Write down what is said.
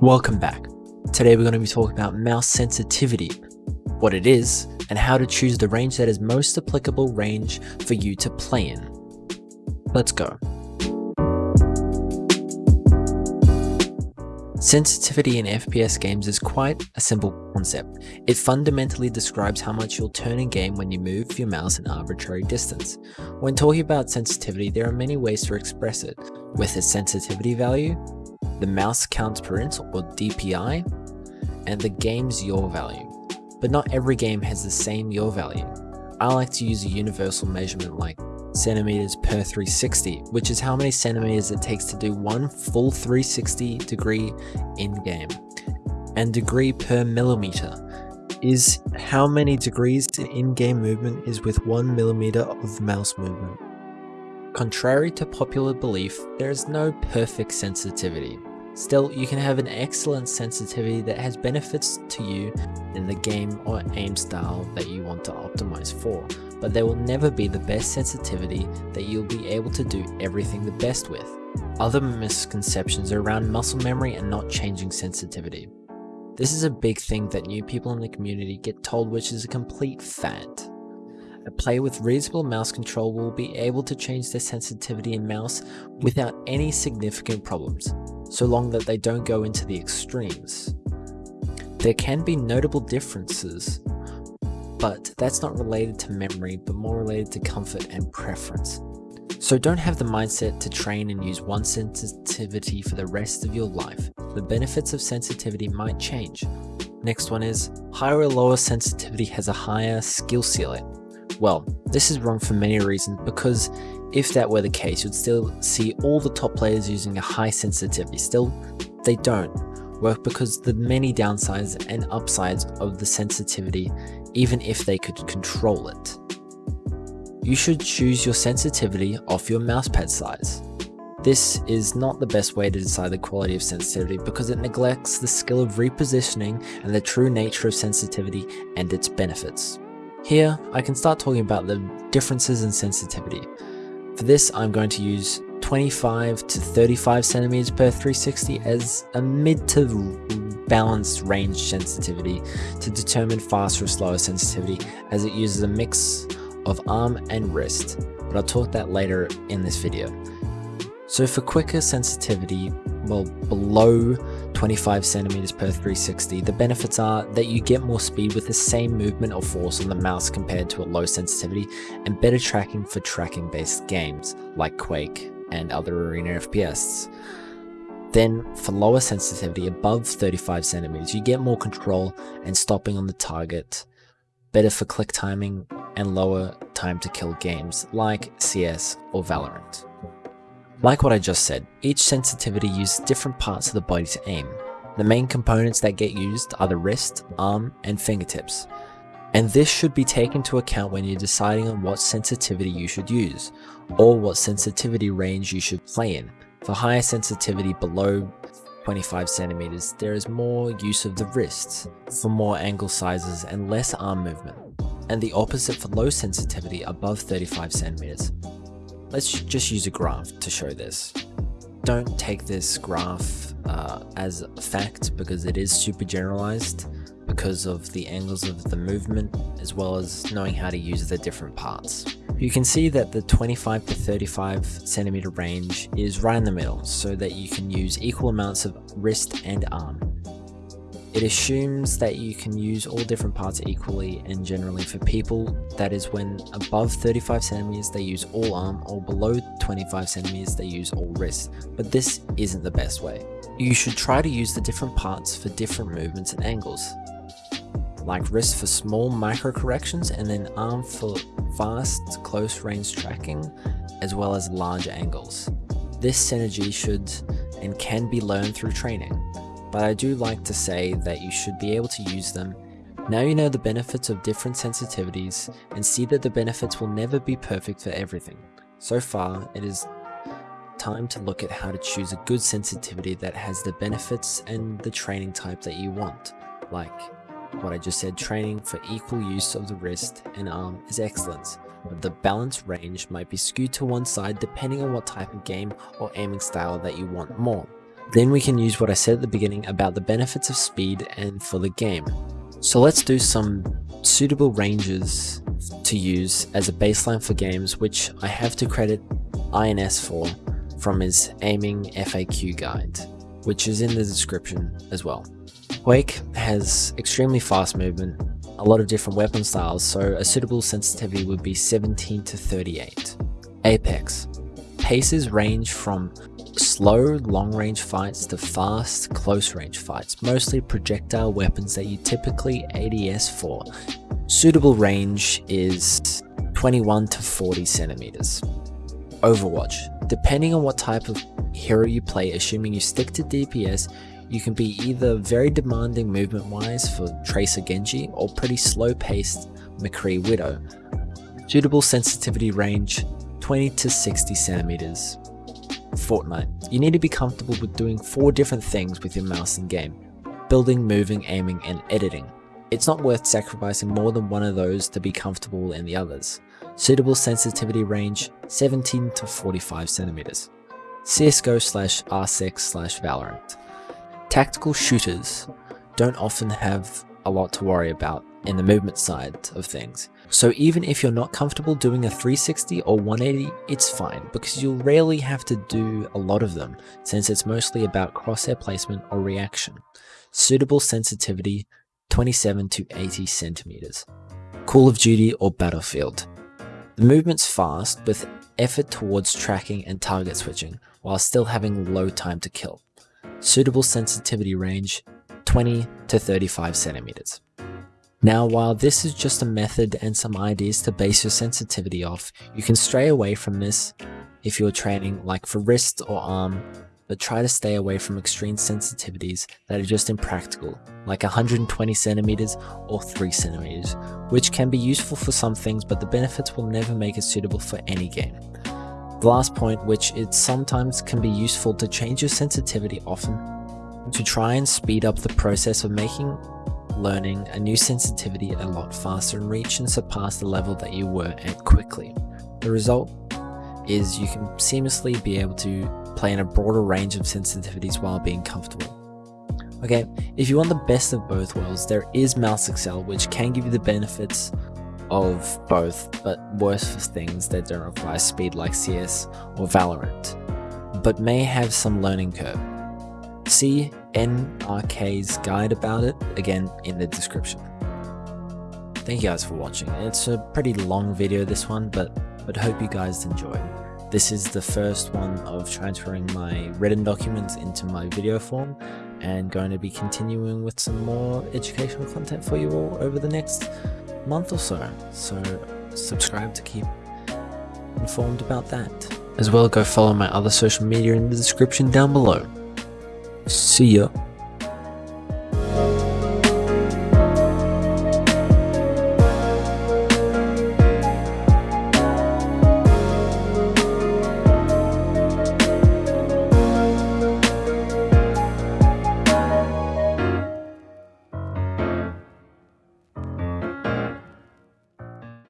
Welcome back. Today we're going to be talking about mouse sensitivity, what it is, and how to choose the range that is most applicable range for you to play in. Let's go. Sensitivity in FPS games is quite a simple concept. It fundamentally describes how much you'll turn in game when you move your mouse an arbitrary distance. When talking about sensitivity, there are many ways to express it, with a sensitivity value, the mouse counts per inch or DPI, and the game's yaw value. But not every game has the same yaw value. I like to use a universal measurement like centimeters per 360, which is how many centimeters it takes to do one full 360 degree in-game. And degree per millimeter is how many degrees in-game movement is with one millimeter of mouse movement. Contrary to popular belief, there is no perfect sensitivity. Still, you can have an excellent sensitivity that has benefits to you in the game or aim style that you want to optimize for, but there will never be the best sensitivity that you'll be able to do everything the best with. Other misconceptions are around muscle memory and not changing sensitivity. This is a big thing that new people in the community get told which is a complete fad. A player with reasonable mouse control will be able to change their sensitivity in mouse without any significant problems, so long that they don't go into the extremes. There can be notable differences, but that's not related to memory but more related to comfort and preference. So don't have the mindset to train and use one sensitivity for the rest of your life. The benefits of sensitivity might change. Next one is, higher or lower sensitivity has a higher skill ceiling. Well, this is wrong for many reasons because if that were the case, you'd still see all the top players using a high sensitivity. Still, they don't work because the many downsides and upsides of the sensitivity, even if they could control it. You should choose your sensitivity off your mousepad size. This is not the best way to decide the quality of sensitivity because it neglects the skill of repositioning and the true nature of sensitivity and its benefits. Here, I can start talking about the differences in sensitivity. For this, I'm going to use 25 to 35 centimeters per 360 as a mid to balanced range sensitivity to determine faster or slower sensitivity as it uses a mix of arm and wrist, but I'll talk that later in this video. So for quicker sensitivity, well below 25 centimeters per 360, the benefits are that you get more speed with the same movement or force on the mouse compared to a low sensitivity and better tracking for tracking based games like Quake and other arena FPS. Then for lower sensitivity above 35 centimeters, you get more control and stopping on the target, better for click timing and lower time to kill games like CS or Valorant. Like what I just said, each sensitivity uses different parts of the body to aim. The main components that get used are the wrist, arm, and fingertips. And this should be taken into account when you're deciding on what sensitivity you should use, or what sensitivity range you should play in. For higher sensitivity below 25 centimeters, there is more use of the wrists, for more angle sizes and less arm movement, and the opposite for low sensitivity above 35 centimeters. Let's just use a graph to show this. Don't take this graph uh, as a fact because it is super generalized because of the angles of the movement as well as knowing how to use the different parts. You can see that the 25 to 35 centimeter range is right in the middle so that you can use equal amounts of wrist and arm. It assumes that you can use all different parts equally and generally for people that is when above 35 centimeters they use all arm or below 25 centimeters they use all wrist, but this isn't the best way. You should try to use the different parts for different movements and angles, like wrist for small micro corrections and then arm for fast close range tracking as well as large angles. This synergy should and can be learned through training but I do like to say that you should be able to use them. Now you know the benefits of different sensitivities and see that the benefits will never be perfect for everything. So far, it is time to look at how to choose a good sensitivity that has the benefits and the training type that you want. Like what I just said, training for equal use of the wrist and arm is excellent, but the balance range might be skewed to one side depending on what type of game or aiming style that you want more. Then we can use what I said at the beginning about the benefits of speed and for the game. So let's do some suitable ranges to use as a baseline for games which I have to credit INS for from his aiming FAQ guide, which is in the description as well. Quake has extremely fast movement, a lot of different weapon styles, so a suitable sensitivity would be 17 to 38. Apex. Paces range from slow long range fights to fast close range fights, mostly projectile weapons that you typically ADS for. Suitable range is 21 to 40 centimeters. Overwatch. Depending on what type of hero you play, assuming you stick to DPS, you can be either very demanding movement wise for Tracer Genji or pretty slow paced McCree Widow. Suitable sensitivity range 20 to 60 centimeters. Fortnite. You need to be comfortable with doing four different things with your mouse in game. Building, moving, aiming, and editing. It's not worth sacrificing more than one of those to be comfortable in the others. Suitable sensitivity range 17 to 45 centimeters. CSGO slash R6 slash Valorant. Tactical shooters don't often have a lot to worry about in the movement side of things. So even if you're not comfortable doing a 360 or 180, it's fine because you'll rarely have to do a lot of them since it's mostly about crosshair placement or reaction. Suitable sensitivity 27 to 80 centimeters. Call of Duty or Battlefield. The movement's fast with effort towards tracking and target switching while still having low time to kill. Suitable sensitivity range 20 to 35 centimeters. Now while this is just a method and some ideas to base your sensitivity off, you can stray away from this if you're training like for wrist or arm, but try to stay away from extreme sensitivities that are just impractical, like 120 centimeters or 3 centimeters, which can be useful for some things but the benefits will never make it suitable for any game. The last point, which it sometimes can be useful to change your sensitivity often, to try and speed up the process of making learning a new sensitivity a lot faster and reach and surpass the level that you were at quickly. The result is you can seamlessly be able to play in a broader range of sensitivities while being comfortable. Okay, if you want the best of both worlds, there is mouse accel which can give you the benefits of both, but worse for things that don't require speed like CS or Valorant, but may have some learning curve. See NRK's guide about it, again in the description. Thank you guys for watching. It's a pretty long video this one, but, but hope you guys enjoyed. This is the first one of transferring my written documents into my video form and going to be continuing with some more educational content for you all over the next month or so. So subscribe to keep informed about that. As well, go follow my other social media in the description down below. See ya.